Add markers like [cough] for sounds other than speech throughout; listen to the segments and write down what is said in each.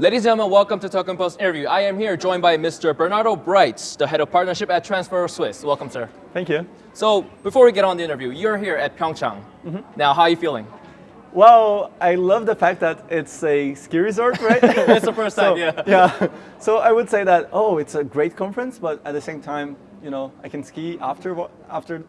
Ladies and gentlemen, welcome to Token Post interview. I am here joined by Mr. Bernardo Bright, the head of partnership at Transfero Swiss. Welcome, sir. Thank you. So before we get on the interview, you're here at Pyeongchang. Mm -hmm. Now, how are you feeling? Well, I love the fact that it's a ski resort, right? [laughs] it's the first [laughs] time, so, yeah. Yeah. So I would say that, oh, it's a great conference, but at the same time, you know, I can ski after after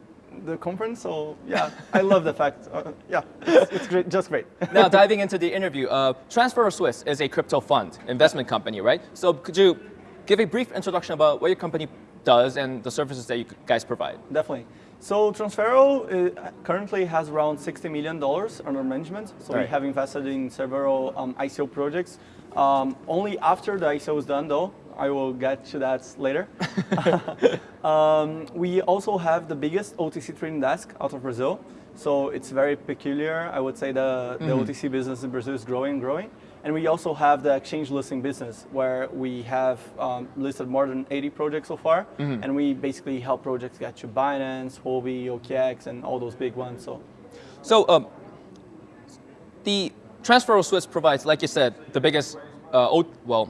the conference. So yeah, I love the fact. Uh, yeah, it's, it's, great, just great. [laughs] now diving into the interview, uh, Transfero Swiss is a crypto fund investment company, right? So could you give a brief introduction about what your company does and the services that you guys provide? Definitely. So Transfero uh, currently has around $60 million under management. So right. we have invested in several um, ICO projects. Um, only after the ICO is done though, I will get to that later. [laughs] [laughs] um, we also have the biggest OTC trading desk out of Brazil. So it's very peculiar. I would say the, the mm -hmm. OTC business in Brazil is growing and growing. And we also have the exchange listing business where we have um, listed more than 80 projects so far. Mm -hmm. And we basically help projects get to Binance, Huobi, OKX, and all those big ones. So, so um, the Transfero Swiss provides, like you said, the biggest, uh, well,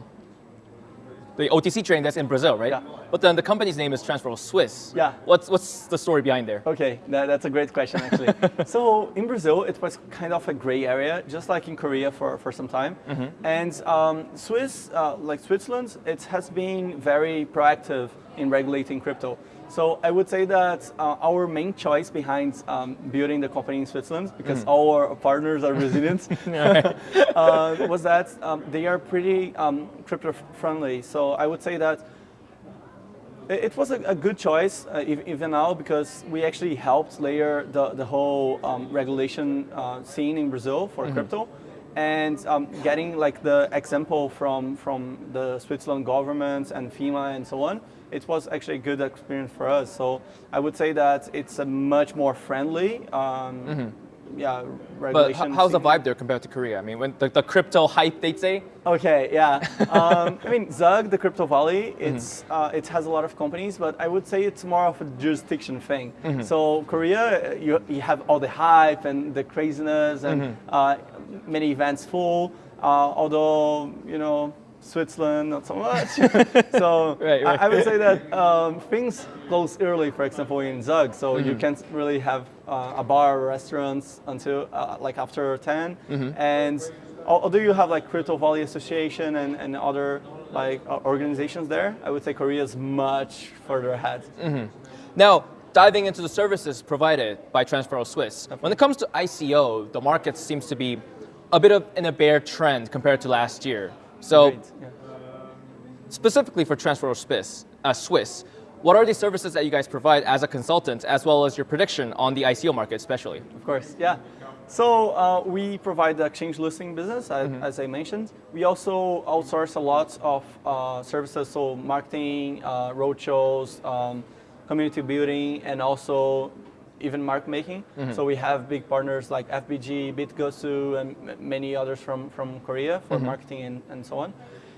the OTC trading that's in Brazil, right? Yeah. But then the company's name is Transfero Swiss. Yeah. What's, what's the story behind there? Okay, that, that's a great question actually. [laughs] so in Brazil, it was kind of a gray area, just like in Korea for, for some time. Mm -hmm. And um, Swiss, uh, like Switzerland, it has been very proactive in regulating crypto. So I would say that uh, our main choice behind um, building the company in Switzerland, because mm. all our partners are Brazilians, [laughs] [laughs] uh, was that um, they are pretty um, crypto friendly. So I would say that it was a, a good choice, uh, even now, because we actually helped layer the, the whole um, regulation uh, scene in Brazil for mm -hmm. crypto and um, getting like the example from, from the Switzerland government and FINMA and so on it was actually a good experience for us. So I would say that it's a much more friendly um, mm -hmm. Yeah. But how's the vibe there compared to Korea? I mean, when the, the crypto hype, they'd say? Okay, yeah. [laughs] um, I mean, Zug, the Crypto Valley, mm-hmm. it's mm -hmm. uh, it has a lot of companies, but I would say it's more of a jurisdiction thing. Mm -hmm. So Korea, you, you have all the hype and the craziness and mm-hmm. uh, many events full, uh, although, you know, Switzerland, not so much. [laughs] so right, right. I, I, would say that um, things close early, for example, in Zug. So mm -hmm. you mm-hmm. can't really have uh, a bar or restaurants until uh, like after 10. Mm -hmm. And although you have like Crypto Valley Association and, and other like uh, organizations there, I would say Korea is much further ahead. Mm -hmm. Now, diving into the services provided by Transfero Swiss, when it comes to ICO, the market seems to be a bit of in a bear trend compared to last year. So yeah. specifically for Transfero Swiss, uh, Swiss, what are the services that you guys provide as a consultant, as well as your prediction on the ICO market especially? Of course, yeah. So uh, we provide the exchange listing business, as, mm -hmm. as I mentioned. We also outsource a lot of uh, services, so marketing, uh, roadshows, um, community building, and also even mark making. Mm -hmm. So we have big partners like FBG, BitGosu, and many others from, from Korea for mm -hmm. marketing and, and so on.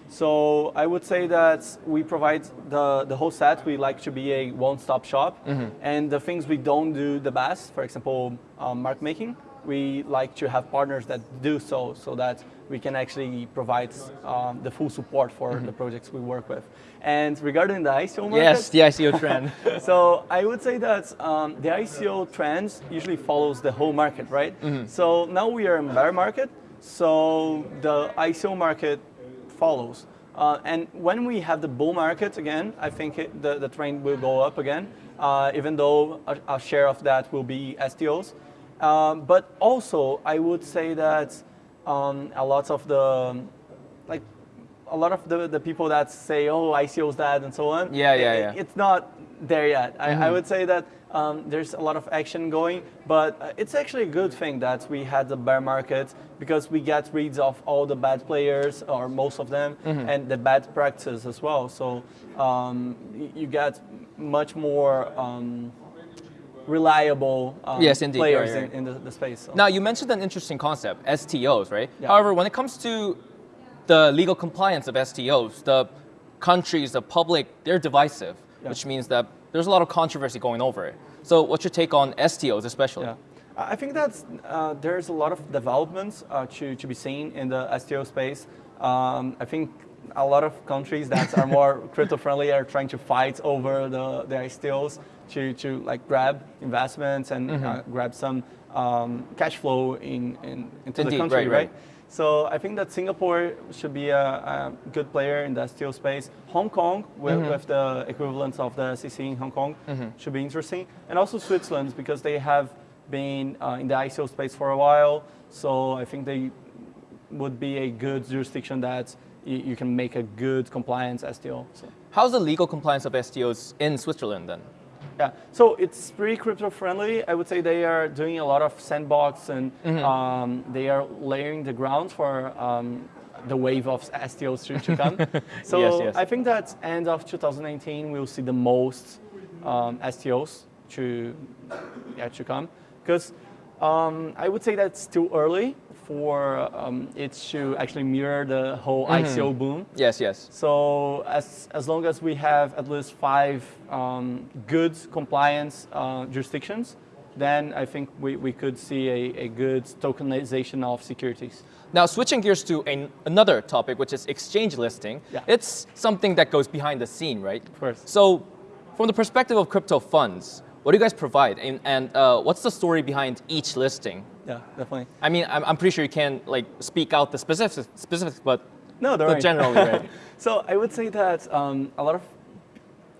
So I would say that we provide the, the whole set. We like to be a one-stop shop. Mm -hmm. And the things we don't do the best, for example, um, market making, we like to have partners that do so, so that we can actually provide um, the full support for mm -hmm. the projects we work with. And regarding the ICO market, yes, the ICO trend. [laughs] so I would say that um, the ICO trends usually follows the whole market, right? Mm -hmm. So now we are in bear market, so the ICO market follows. Uh, and when we have the bull market again, I think it, the, the trend will go up again, uh, even though a, a share of that will be STOs. Um, but also, I would say that um, a lot of the, like, a lot of the, the people that say, oh, ICO's dead and so on. Yeah, yeah, it, yeah. It's not there yet. Mm -hmm. I, I, mm-hmm. would say that um, there's a lot of action going, but uh, it's actually a good thing that we had the bear market because we get rid of all the bad players, or most of them, mm -hmm. and the bad practices as well. So um, you get much more um, reliable um, yes, indeed. players right, right. In, in, the, the space. So. Now, you mentioned an interesting concept, STOs, right? Yeah. However, when it comes to the legal compliance of STOs, the countries, the public, they're divisive, yeah. which means that there's a lot of controversy going over it. So what's your take on STOs especially? Yeah. I think that uh, there's a lot of developments uh, to, to be seen in the STO space. Um, I think a lot of countries that are more [laughs] crypto friendly are trying to fight over the, the STOs to, to like grab investments and mm -hmm. uh, mm-hmm. grab some um, cash flow in, in into Indeed, the country, right, right? So I think that Singapore should be a, a good player in the STO space. Hong Kong, with, mm -hmm. with the equivalent of the SEC in Hong Kong, mm -hmm. should be interesting. And also Switzerland, because they have been uh, in the ICO space for a while. So I think they would be a good jurisdiction that you can make a good compliance STO. So. How's the legal compliance of STOs in Switzerland then? Yeah, so it's pretty crypto friendly. I would say they are doing a lot of sandbox and mm -hmm. um, they are laying the ground for um, the wave of STOs to, come. [laughs] so yes, yes. I think that end of 2019 we'll see the most um, STOs to yeah, to come because um, I would say that's too early for um, it to actually mirror the whole mm -hmm. ICO boom. Yes, yes. So as, as long as we have at least five um, good compliance uh, jurisdictions, then I think we, we could see a, a good tokenization of securities. Now, switching gears to a, another topic, which is exchange listing, yeah. it's something that goes behind the scene, right? Of course. So from the perspective of crypto funds, what do you guys provide, and, and uh, what's the story behind each listing? Yeah, definitely. I mean, I'm, I'm pretty sure you can't like speak out the specifics, specifics but no, but generally, right? [laughs] so I would say that um, a lot of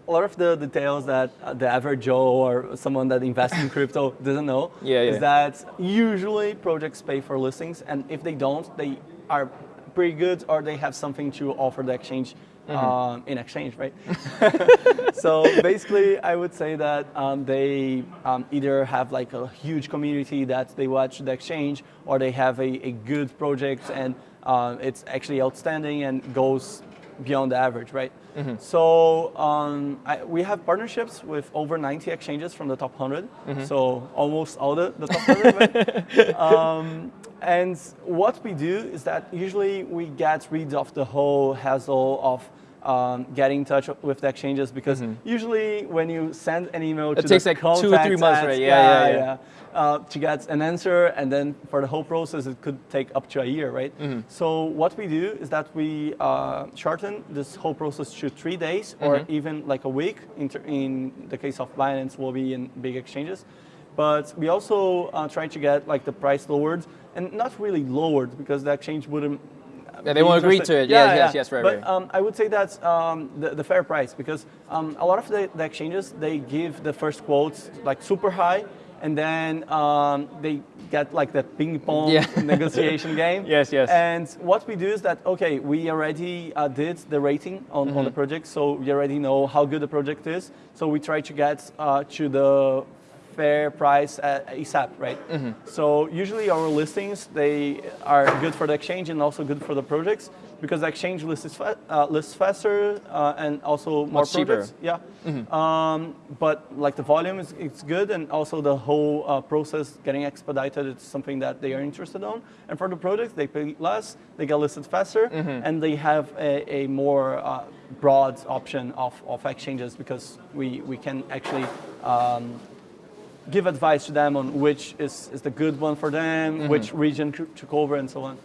a lot of the details that uh, the average Joe or someone that invests in [laughs] crypto doesn't know yeah, yeah. is that usually projects pay for listings, and if they don't, they are pretty good or they have something to offer the exchange Mm -hmm. um, in exchange, right? [laughs] so basically, I would say that um, they um, either have like a huge community that they watch the exchange, or they have a, a good project and uh, it's actually outstanding and goes beyond the average, right? Mm -hmm. So um, I, we have partnerships with over 90 exchanges from the top 100, mm -hmm. so almost all the, the top 100, right? [laughs] um, and what we do is that usually we get rid of the whole hassle of um, getting in touch with the exchanges because mm -hmm. usually when you send an email it to takes like two or three months, right? Yeah, yeah, yeah. yeah. Uh, to get an answer, and then for the whole process, it could take up to a year, right? Mm -hmm. So what we do is that we uh, shorten this whole process to three days, or mm -hmm. even like a week. In, in the case of Binance, will be in big exchanges. But we also uh, try to get like the price lowered, and not really lowered because the exchange wouldn't yeah, they won't agree to it. Yeah, yes, yeah. yes, yes, right, but, right. Um, I would say that's um, the, the, fair price because um, a lot of the, the, exchanges, they give the first quotes like super high and then um, they get like that ping pong yeah. [laughs] negotiation game. [laughs] Yes, yes. And what we do is that, okay, we already uh, did the rating on, mm -hmm. on the mm-hmm. project, so we already know how good the project is. So we try to get uh, to the fair price at ASAP, right? Mm -hmm. So usually our listings, they are good for the exchange and also good for the projects because the exchange lists, fa uh, lists faster uh, and also more Much projects. Cheaper. Yeah. Mm -hmm. um, but like the volume is it's good and also the whole uh, process getting expedited, it's something that they are interested on. And for the projects, they pay less, they get listed faster, mm -hmm. and they have a, a more uh, broad option of, of exchanges because we, we can actually um, give advice to them on which is, is the good one for them, mm -hmm. which region to cover, and so on.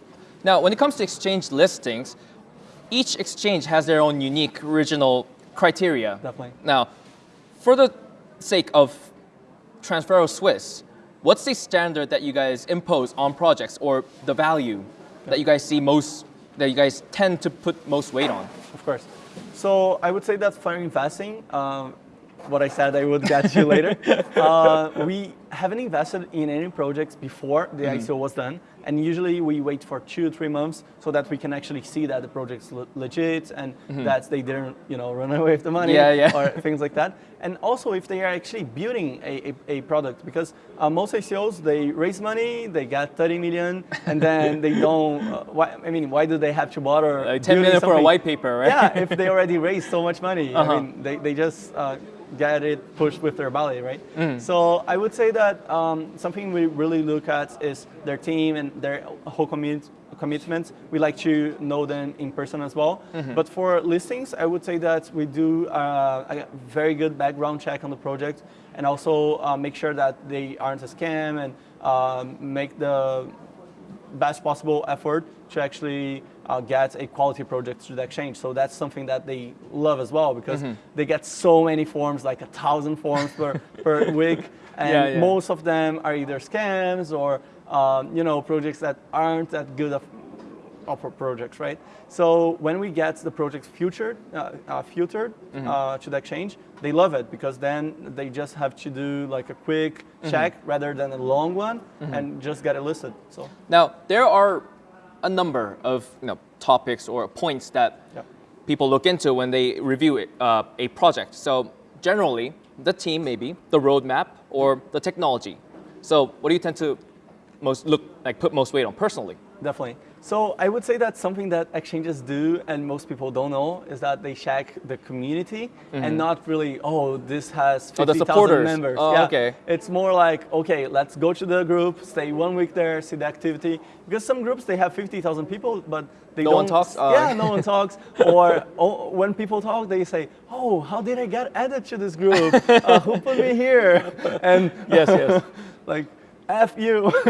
Now, when it comes to exchange listings, each exchange has their own unique regional criteria. Definitely. Now, for the sake of Transfero Swiss, what's the standard that you guys impose on projects or the value that you guys see most, that you guys tend to put most weight on? Of course. So I would say that for investing, um, what I said I would get you later. [laughs] Uh, we haven't invested in any projects before the mm -hmm. ICO was done. And usually we wait for two three months so that we can actually see that the project's le legit and mm -hmm. that they didn't you know, run away with the money yeah, yeah. or [laughs] things like that. And also if they are actually building a, a, a product because uh, most ICOs, they raise money, they get 30 million and then they [laughs] don't, uh, why, I mean, why do they have to bother like 10 million for a white paper, right? Yeah, if they already raised so much money. -huh. I uh-huh. mean, they, they just uh, get it pushed with their belly, right? Mm. So I would say that um, something we really look at is their team and their whole community commitments, we like to know them in person as well. But for listings, I would say that we do uh, a very good background check on the project and also uh, make sure that they aren't a scam and um, make the best possible effort to actually uh, get a quality project through the exchange. So that's something that they love as well because they get so many forms, like a thousand forms per, [laughs] per week, and Yeah, yeah. most of them are either scams or um, you know projects that aren't that good of, of projects, right? So when we get the projects filtered, uh, uh, filtered Mm-hmm. uh, to the exchange, they love it because then they just have to do like a quick Mm-hmm. check rather than a long one and just get it listed. So. Now, there are a number of you know, topics or points that Yeah. people look into when they review it, uh, a project. So generally, the team maybe, the roadmap, or the technology. So what do you tend to most look like put most weight on personally? Definitely. So I would say that something that exchanges do and most people don't know is that they check the community and not really, oh, this has Mm-hmm. Oh, the 50,000 supporters. members. Oh, yeah. okay. It's more like, okay, let's go to the group, stay one week there, see the activity. Because some groups, they have 50,000 people, but they No don't. No one talks? Oh, yeah, no one talks. Or oh, when people talk, they say, oh, how did I get added to this group? Uh, who put me here? And [laughs] Yes, yes. [laughs] like F you [laughs]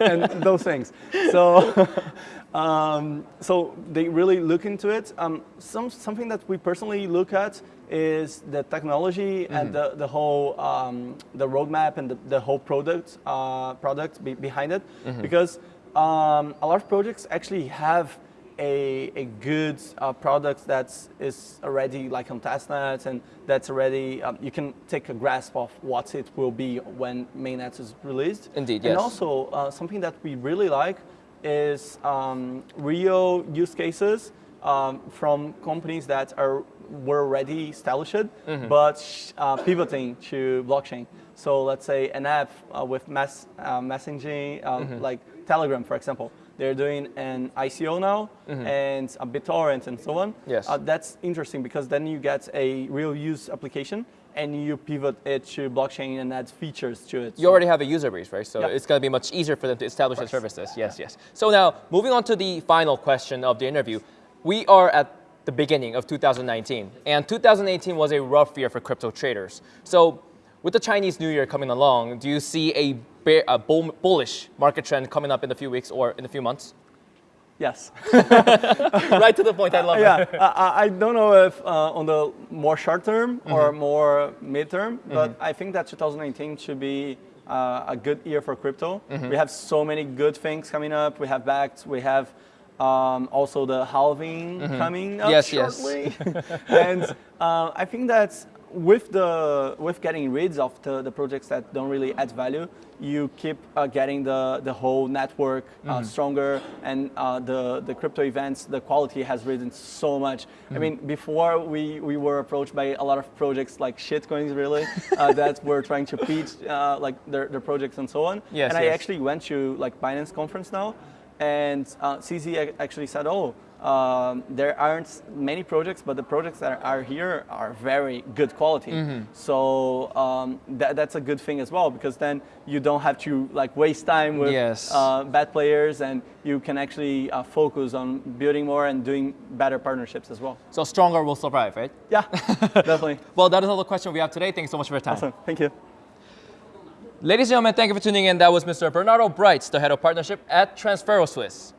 and those things. So, [laughs] um, so they really look into it. Um, some, something that we personally look at is the technology and the, the whole um, the roadmap and the, the whole product uh, product be, behind it, because um, a lot of projects actually have a, a good uh, product that is already like on testnet and that's already um, you can take a grasp of what it will be when mainnet is released. Indeed, yes. And also uh, something that we really like is um, real use cases um, from companies that are were already established, Mm-hmm. but uh, pivoting to blockchain. So let's say an app uh, with mass uh, messaging, um, Mm-hmm. like Telegram, for example. They're doing an ICO now and a BitTorrent and so on. Yes. Uh, that's interesting because then you get a real use application and you pivot it to blockchain and add features to it. You already have a user base, right? So Yeah. it's going to be much easier for them to establish their services. Yes, yes. So now, moving on to the final question of the interview, we are at the beginning of 2019, and 2018 was a rough year for crypto traders. So, with the Chinese New Year coming along, do you see a, bear, a bull, bullish market trend coming up in a few weeks or in a few months? Yes. [laughs] right to the point. I love yeah, it. I, I- I don't know if uh, on the more short term or more midterm, but I think that 2019 should be uh, a good year for crypto. We have so many good things coming up. We have Bakkt. We have um, also the halving coming up Yes, yes. shortly, [laughs] and uh, I think that with the with getting rid of the, the projects that don't really add value, you keep uh, getting the, the whole network uh, stronger, and uh, the the crypto events, the quality has risen so much. I mean, before we, we were approached by a lot of projects like shitcoins, really, uh, [laughs] that were trying to pitch uh, like their, their projects and so on. Yes, and I actually went to like Binance conference now, and uh, CZ actually said, "Oh, um, there aren't many projects, but the projects that are here are very good quality. Mm-hmm. So um, that, that's a good thing as well because then you don't have to like waste time with Yes. uh, bad players, and you can actually uh, focus on building more and doing better partnerships as well. So stronger will survive, right? Yeah, [laughs] definitely. Well, that is all the question we have today. Thanks so much for your time. Awesome. Thank you. Ladies and gentlemen, thank you for tuning in. That was Mr. Bernardo Brights, the head of partnership at Transfero Swiss.